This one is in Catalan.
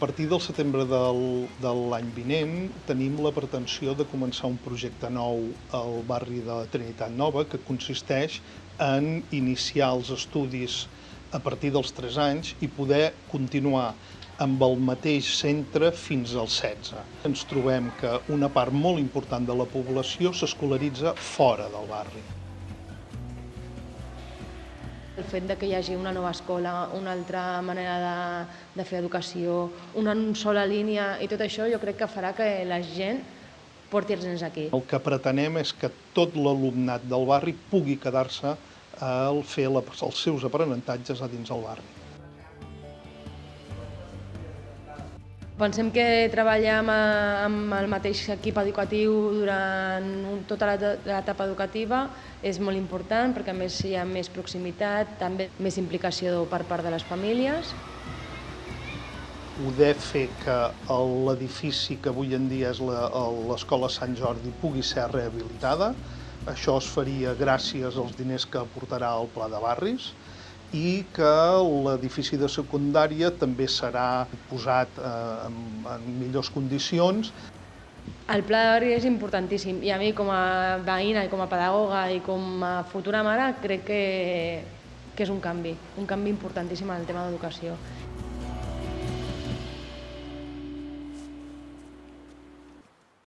partir del setembre del, de l'any vinent tenim la pretensió de començar un projecte nou al barri de Trinitat Nova que consisteix en iniciar els estudis a partir dels 3 anys i poder continuar amb el mateix centre fins als 16. Ens trobem que una part molt important de la població s'escolaritza fora del barri. El fet de que hi hagi una nova escola, una altra manera de, de fer educació, una sola línia i tot això jo crec que farà que la gent porti els nens aquí. El que pretenem és que tot l'alumnat del barri pugui quedar-se al fer la, els seus aprenentatges a dins del barri. Pensem que treballar amb, amb el mateix equip educatiu durant tota l'etapa educativa. És molt important perquè a més hi ha més proximitat, també més implicació per part de les famílies. Poder fer que l'edifici que avui en dia és l'Escola Sant Jordi pugui ser rehabilitada, això es faria gràcies als diners que aportarà el Pla de Barris, i que l'edifici de secundària també serà posat eh, en, en millors condicions. El pla de barri és importantíssim i a mi com a veïna i com a pedagoga i com a futura mare crec que, que és un canvi, un canvi importantíssim en el tema d'educació.